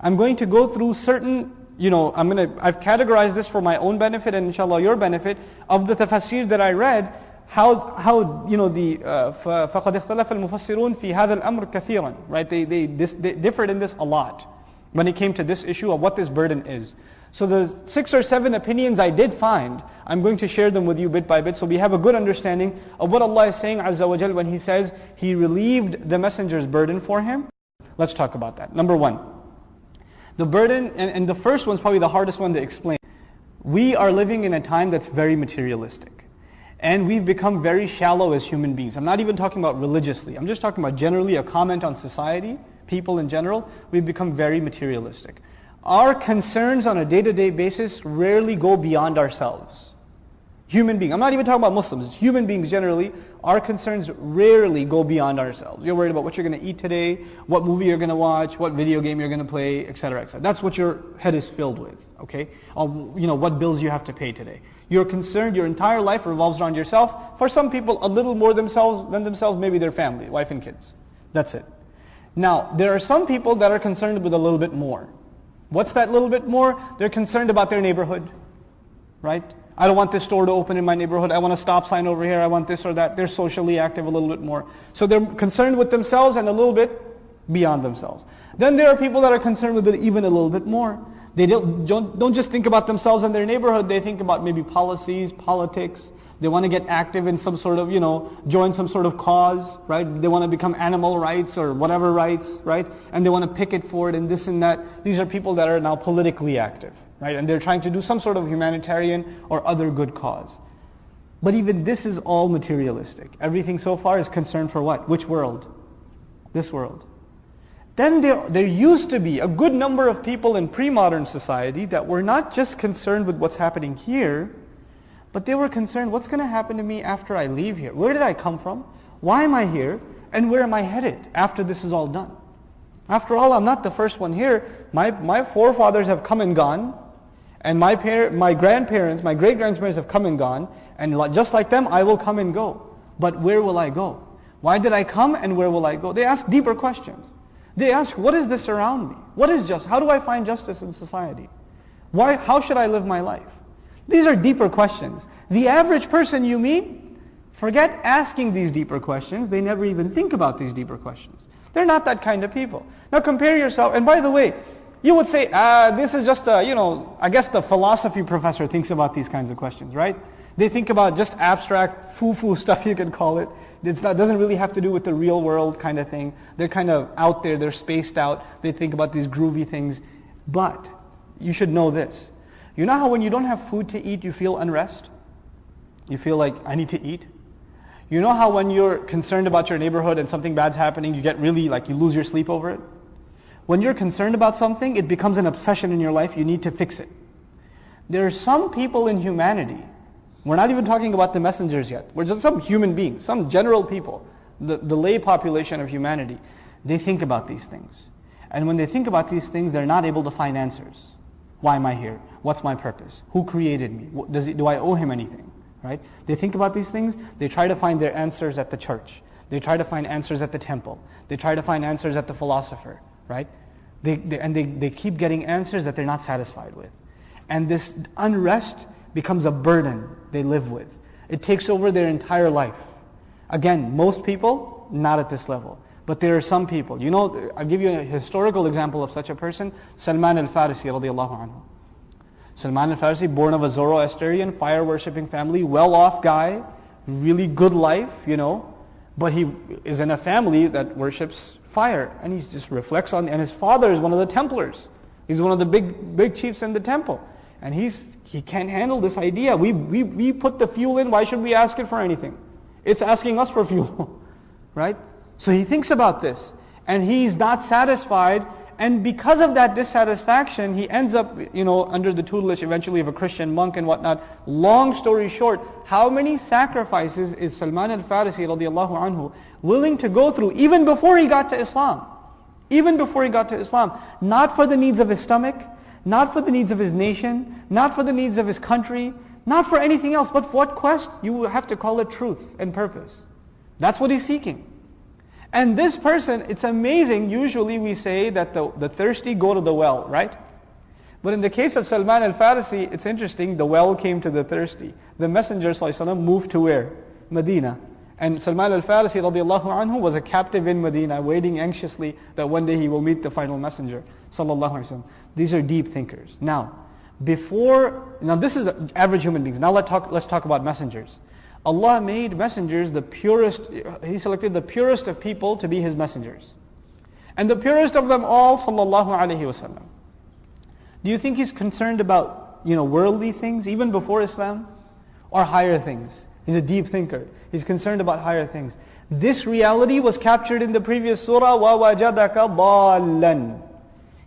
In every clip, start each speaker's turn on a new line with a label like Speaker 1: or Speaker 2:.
Speaker 1: I'm going to go through certain, you know, I'm going to, I've categorized this for my own benefit and inshallah your benefit of the tafsir that I read, how, how you know, the, uh, فَقَدْ اخْتَلَفَ الْمُفَسِّرُونَ فِي هَذَا الْأَمْرِ كَثِيرًا Right, they, they, dis, they differed in this a lot when it came to this issue of what this burden is. So the six or seven opinions I did find, I'm going to share them with you bit by bit so we have a good understanding of what Allah is saying Azza wa Jal when He says He relieved the messenger's burden for him. Let's talk about that. Number one, the burden, and, and the first one's probably the hardest one to explain. We are living in a time that's very materialistic. And we've become very shallow as human beings. I'm not even talking about religiously. I'm just talking about generally a comment on society, people in general. We've become very materialistic. Our concerns on a day-to-day basis rarely go beyond ourselves. Human beings. I'm not even talking about Muslims. Human beings generally, our concerns rarely go beyond ourselves. You're worried about what you're going to eat today, what movie you're going to watch, what video game you're going to play, etc., etc. That's what your head is filled with. Okay, you know what bills you have to pay today. You're concerned. Your entire life revolves around yourself. For some people, a little more themselves than themselves, maybe their family, wife and kids. That's it. Now, there are some people that are concerned with a little bit more. What's that little bit more? They're concerned about their neighborhood, right? I don't want this store to open in my neighborhood. I want a stop sign over here. I want this or that. They're socially active a little bit more. So they're concerned with themselves and a little bit beyond themselves. Then there are people that are concerned with it even a little bit more. They don't, don't, don't just think about themselves and their neighborhood. They think about maybe policies, politics. They want to get active in some sort of, you know, join some sort of cause, right? They want to become animal rights or whatever rights, right? And they want to picket for it and this and that. These are people that are now politically active right? And they're trying to do some sort of humanitarian or other good cause. But even this is all materialistic. Everything so far is concerned for what? Which world? This world. Then there, there used to be a good number of people in pre-modern society that were not just concerned with what's happening here, but they were concerned, what's going to happen to me after I leave here? Where did I come from? Why am I here? And where am I headed after this is all done? After all, I'm not the first one here. My, my forefathers have come and gone. And my, par- my grandparents, my great-grandparents have come and gone, and just like them, I will come and go. But where will I go? Why did I come and where will I go? They ask deeper questions. They ask, what is this around me? What is just? How do I find justice in society? Why, how should I live my life? These are deeper questions. The average person you meet, forget asking these deeper questions. They never even think about these deeper questions. They're not that kind of people. Now compare yourself, and by the way, you would say, ah, this is just a, you know, I guess the philosophy professor thinks about these kinds of questions, right? They think about just abstract foo-foo stuff, you can call it. It doesn't really have to do with the real world kind of thing. They're kind of out there, they're spaced out. They think about these groovy things. But you should know this. You know how when you don't have food to eat, you feel unrest? You feel like, I need to eat? You know how when you're concerned about your neighborhood and something bad's happening, you get really, like, you lose your sleep over it? When you're concerned about something, it becomes an obsession in your life. You need to fix it. There are some people in humanity, we're not even talking about the messengers yet. We're just some human beings, some general people, the, the lay population of humanity. They think about these things. And when they think about these things, they're not able to find answers. Why am I here? What's my purpose? Who created me? Does he, do I owe him anything? Right? They think about these things. They try to find their answers at the church. They try to find answers at the temple. They try to find answers at the philosopher right? They, they, and they, they keep getting answers that they're not satisfied with. And this unrest becomes a burden they live with. It takes over their entire life. Again, most people, not at this level. But there are some people. You know, I'll give you a historical example of such a person. Salman al-Farisi radiallahu anhu. Salman al-Farisi, born of a Zoroastrian, fire-worshipping family, well-off guy, really good life, you know. But he is in a family that worships fire. And he just reflects on, and his father is one of the Templars. He's one of the big, big chiefs in the temple. And he's, he can't handle this idea. We, we, we put the fuel in, why should we ask it for anything? It's asking us for fuel, right? So he thinks about this. And he's not satisfied. And because of that dissatisfaction, he ends up, you know, under the tutelage eventually of a Christian monk and whatnot. Long story short, how many sacrifices is Salman al-Farisi radiallahu anhu willing to go through even before he got to Islam. Even before he got to Islam. Not for the needs of his stomach, not for the needs of his nation, not for the needs of his country, not for anything else, but what quest? You have to call it truth and purpose. That's what he's seeking. And this person, it's amazing, usually we say that the, the thirsty go to the well, right? But in the case of Salman al-Farisi, it's interesting, the well came to the thirsty. The Messenger ﷺ moved to where? Medina. And Salman al-Farisi anhu was a captive in Medina, waiting anxiously that one day he will meet the final messenger. Sallallahu. These are deep thinkers. Now, before, now this is average human beings. Now let's talk, let's talk about messengers. Allah made messengers the purest, He selected the purest of people to be His messengers. And the purest of them all, sallallahu alaihi wasallam. Do you think He's concerned about, you know, worldly things, even before Islam? Or higher things? He's a deep thinker. He's concerned about higher things. This reality was captured in the previous surah, وَوَجَدَكَ ضَالًّا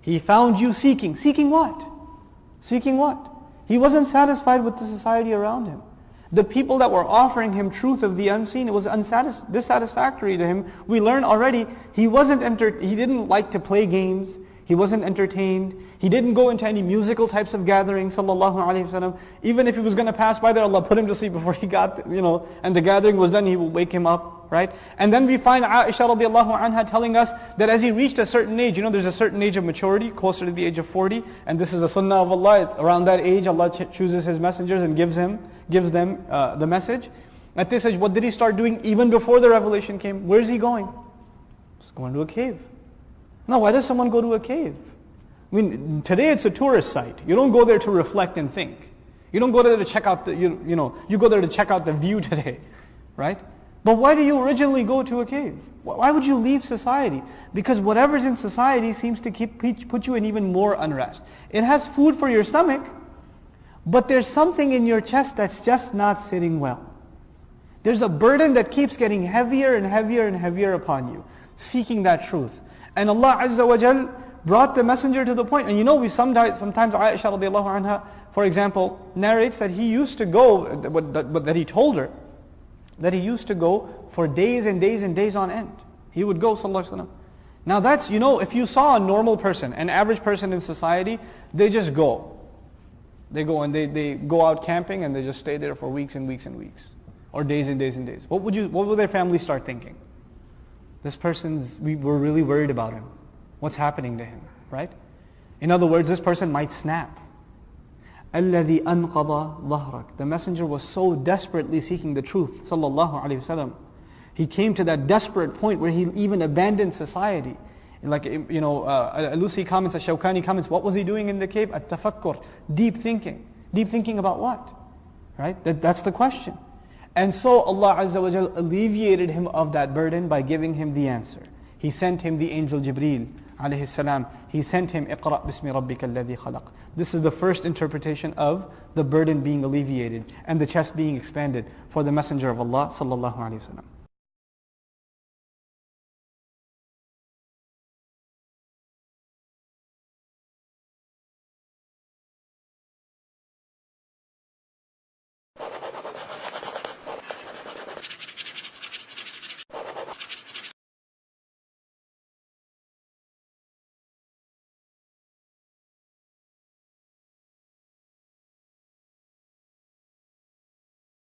Speaker 1: He found you seeking. Seeking what? Seeking what? He wasn't satisfied with the society around him. The people that were offering him truth of the unseen, it was unsatis- dissatisfactory to him. We learn already he wasn't enter- he didn't like to play games. He wasn't entertained. He didn't go into any musical types of gatherings, sallallahu alaihi wasallam. Even if he was going to pass by there, Allah put him to sleep before he got, you know, and the gathering was done, he will wake him up, right? And then we find Aisha radiallahu anha telling us that as he reached a certain age, you know, there's a certain age of maturity, closer to the age of 40, and this is a sunnah of Allah. Around that age, Allah chooses His messengers and gives him, gives them uh, the message. At this age, what did he start doing even before the revelation came? Where is he going? He's going to a cave. Now, why does someone go to a cave? I mean, today it's a tourist site. You don't go there to reflect and think. You don't go there to check out the, you, you know, you go there to check out the view today, right? But why do you originally go to a cave? Why would you leave society? Because whatever's in society seems to keep, put you in even more unrest. It has food for your stomach, but there's something in your chest that's just not sitting well. There's a burden that keeps getting heavier and heavier and heavier upon you, seeking that truth. And Allah Azza wa Jal brought the messenger to the point. And you know, we sometimes, sometimes Aisha radiallahu anha, for example, narrates that he used to go, but that he told her, that he used to go for days and days and days on end. He would go, sallallahu alaihi wasallam. Now that's, you know, if you saw a normal person, an average person in society, they just go. They go and they, they go out camping and they just stay there for weeks and weeks and weeks. Or days and days and days. What would you, what would their family start thinking? This person's, we, we're really worried about him what's happening to him, right? In other words, this person might snap. الَّذِي أَنْقَضَ ظَهْرَكَ The messenger was so desperately seeking the truth, sallallahu alayhi wasallam. He came to that desperate point where he even abandoned society. Like, you know, uh, Lucy comments, Shawkani comments, what was he doing in the cave? At-tafakkur, deep thinking. Deep thinking about what? Right? That, that's the question. And so Allah Azza wa Jal alleviated him of that burden by giving him the answer. He sent him the angel Jibreel alayhi salam, he sent him, اقرأ بسم ربك الذي خلق. This is the first interpretation of the burden being alleviated and the chest being expanded for the Messenger of Allah sallallahu alayhi wa sallam.